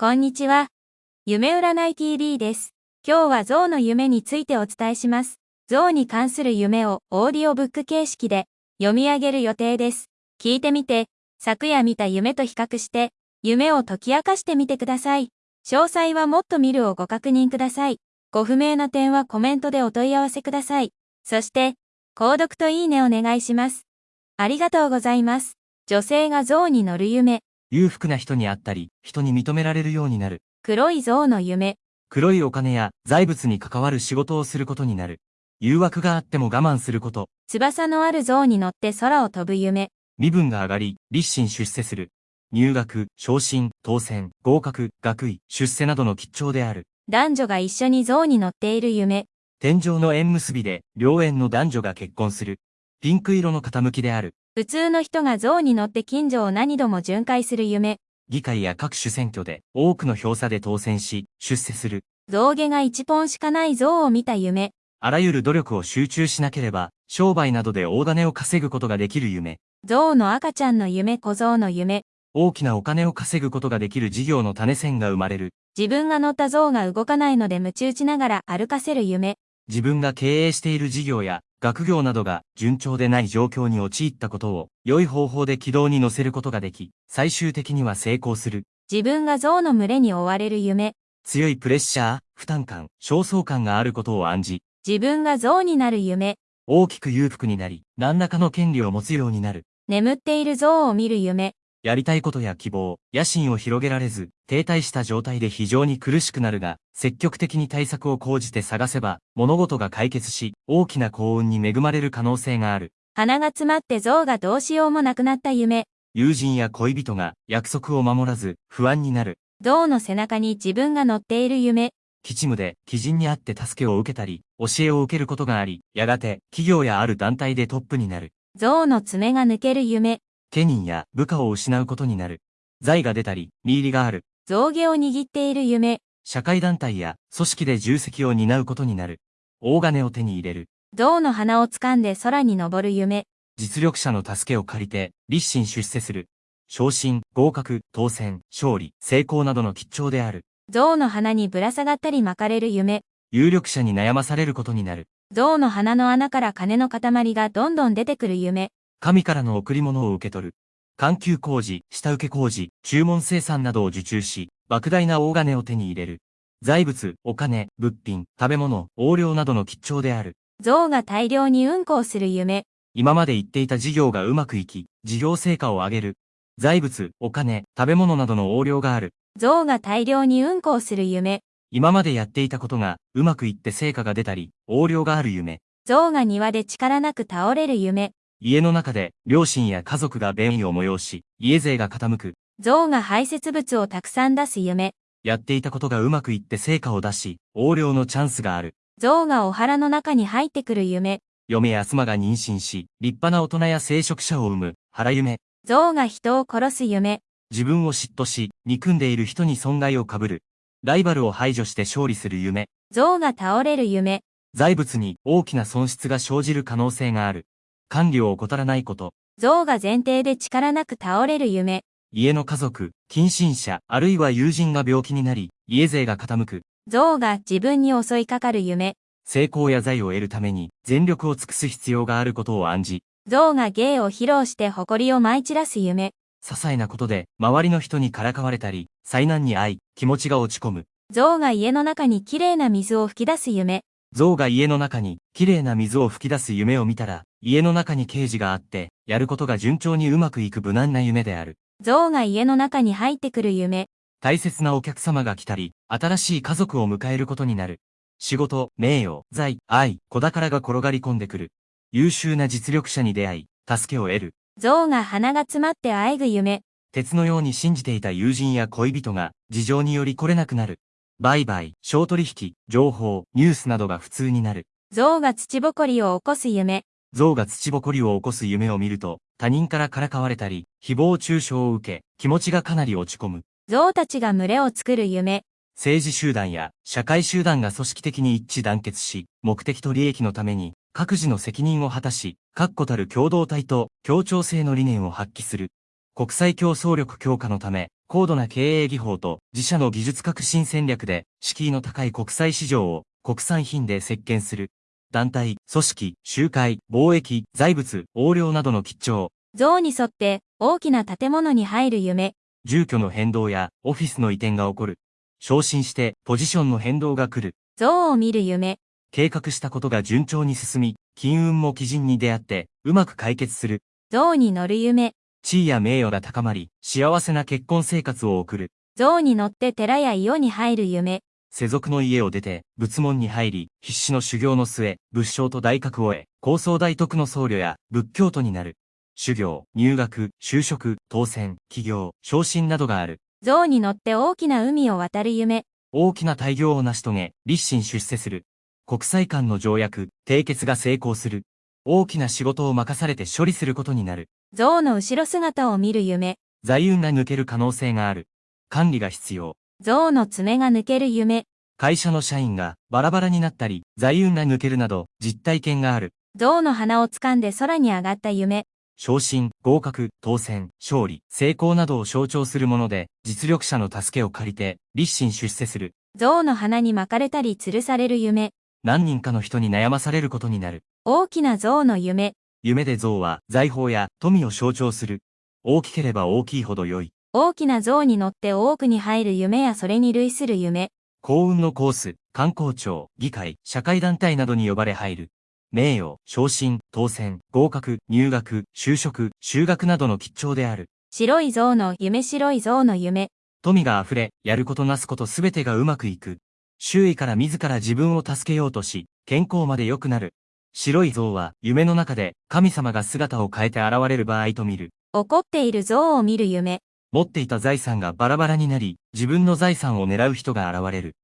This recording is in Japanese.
こんにちは。夢占い TV です。今日は象の夢についてお伝えします。象に関する夢をオーディオブック形式で読み上げる予定です。聞いてみて、昨夜見た夢と比較して、夢を解き明かしてみてください。詳細はもっと見るをご確認ください。ご不明な点はコメントでお問い合わせください。そして、購読といいねお願いします。ありがとうございます。女性が象に乗る夢。裕福な人に会ったり、人に認められるようになる。黒い象の夢。黒いお金や財物に関わる仕事をすることになる。誘惑があっても我慢すること。翼のある象に乗って空を飛ぶ夢。身分が上がり、立身出世する。入学、昇進、当選、合格、学位、出世などの吉兆である。男女が一緒に象に乗っている夢。天井の縁結びで、両縁の男女が結婚する。ピンク色の傾きである。普通の人が象に乗って近所を何度も巡回する夢。議会や各種選挙で多くの票差で当選し、出世する。象牙が一本しかない象を見た夢。あらゆる努力を集中しなければ、商売などで大金を稼ぐことができる夢。象の赤ちゃんの夢小象の夢。大きなお金を稼ぐことができる事業の種線が生まれる。自分が乗った象が動かないので鞭打ちながら歩かせる夢。自分が経営している事業や学業などが順調でない状況に陥ったことを良い方法で軌道に乗せることができ、最終的には成功する。自分が象の群れに追われる夢。強いプレッシャー、負担感、焦燥感があることを暗示。自分が象になる夢。大きく裕福になり、何らかの権利を持つようになる。眠っている象を見る夢。やりたいことや希望、野心を広げられず、停滞した状態で非常に苦しくなるが、積極的に対策を講じて探せば、物事が解決し、大きな幸運に恵まれる可能性がある。鼻が詰まって象がどうしようもなくなった夢。友人や恋人が約束を守らず、不安になる。象の背中に自分が乗っている夢。基地務で、基人に会って助けを受けたり、教えを受けることがあり、やがて、企業やある団体でトップになる。象の爪が抜ける夢。家人や部下を失うことになる。財が出たり、見入りがある。象牙を握っている夢。社会団体や組織で重責を担うことになる。大金を手に入れる。象の鼻を掴んで空に登る夢。実力者の助けを借りて、立身出世する。昇進、合格、当選、勝利、成功などの吉兆である。象の鼻にぶら下がったり巻かれる夢。有力者に悩まされることになる。象の鼻の穴から金の塊がどんどん出てくる夢。神からの贈り物を受け取る。環球工事、下請け工事、注文生産などを受注し、莫大な大金を手に入れる。財物、お金、物品、食べ物、横領などの吉兆である。象が大量に運行する夢。今まで言っていた事業がうまくいき、事業成果を上げる。財物、お金、食べ物などの横領がある。象が大量に運行する夢。今までやっていたことがうまくいって成果が出たり、横領がある夢。象が庭で力なく倒れる夢。家の中で両親や家族が便意を催し、家勢が傾く。象が排泄物をたくさん出す夢。やっていたことがうまくいって成果を出し、横領のチャンスがある。象がお腹の中に入ってくる夢。嫁や妻が妊娠し、立派な大人や聖職者を生む、腹夢。象が人を殺す夢。自分を嫉妬し、憎んでいる人に損害を被る。ライバルを排除して勝利する夢。象が倒れる夢。財物に大きな損失が生じる可能性がある。管理を怠らないこと。象が前提で力なく倒れる夢。家の家族、近親者、あるいは友人が病気になり、家勢が傾く。象が自分に襲いかかる夢。成功や財を得るために全力を尽くす必要があることを暗示。象が芸を披露して誇りを舞い散らす夢。些細なことで周りの人にからかわれたり、災難に遭い、気持ちが落ち込む。象が家の中にきれいな水を吹き出す夢。象が家の中にきれいな水を吹き出す夢を見たら、家の中に刑事があって、やることが順調にうまくいく無難な夢である。象が家の中に入ってくる夢。大切なお客様が来たり、新しい家族を迎えることになる。仕事、名誉、財、愛、子宝が転がり込んでくる。優秀な実力者に出会い、助けを得る。象が鼻が詰まってあえぐ夢。鉄のように信じていた友人や恋人が、事情により来れなくなる。売買、商取引、情報、ニュースなどが普通になる。象が土ぼこりを起こす夢。象が土ぼこりを起こす夢を見ると、他人からからかわれたり、誹謗中傷を受け、気持ちがかなり落ち込む。象たちが群れを作る夢。政治集団や社会集団が組織的に一致団結し、目的と利益のために、各自の責任を果たし、確固たる共同体と協調性の理念を発揮する。国際競争力強化のため、高度な経営技法と自社の技術革新戦略で敷居の高い国際市場を国産品で席巻する。団体、組織、集会、貿易、財物、横領などの吉兆。像に沿って大きな建物に入る夢。住居の変動やオフィスの移転が起こる。昇進してポジションの変動が来る。像を見る夢。計画したことが順調に進み、金運も基人に出会ってうまく解決する。像に乗る夢。地位や名誉が高まり、幸せな結婚生活を送る。像に乗って寺や伊予に入る夢。世俗の家を出て、仏門に入り、必死の修行の末、仏性と大覚を得、高僧大徳の僧侶や仏教徒になる。修行、入学、就職、当選、起業、昇進などがある。像に乗って大きな海を渡る夢。大きな大業を成し遂げ、立身出世する。国際間の条約、締結が成功する。大きな仕事を任されて処理することになる。象の後ろ姿を見る夢。財運が抜ける可能性がある。管理が必要。象の爪が抜ける夢。会社の社員がバラバラになったり、財運が抜けるなど、実体験がある。象の鼻を掴んで空に上がった夢。昇進、合格、当選、勝利、成功などを象徴するもので、実力者の助けを借りて、立身出世する。象の鼻に巻かれたり吊るされる夢。何人かの人に悩まされることになる。大きな象の夢。夢で象は財宝や富を象徴する。大きければ大きいほど良い。大きな象に乗って多くに入る夢やそれに類する夢。幸運のコース、観光庁、議会、社会団体などに呼ばれ入る。名誉、昇進、当選、合格、入学、就職、修学などの吉兆である。白い象の夢白い象の夢。富が溢れ、やることなすことすべてがうまくいく。周囲から自ら自分を助けようとし、健康まで良くなる。白い像は夢の中で神様が姿を変えて現れる場合と見る。怒っている像を見る夢。持っていた財産がバラバラになり、自分の財産を狙う人が現れる。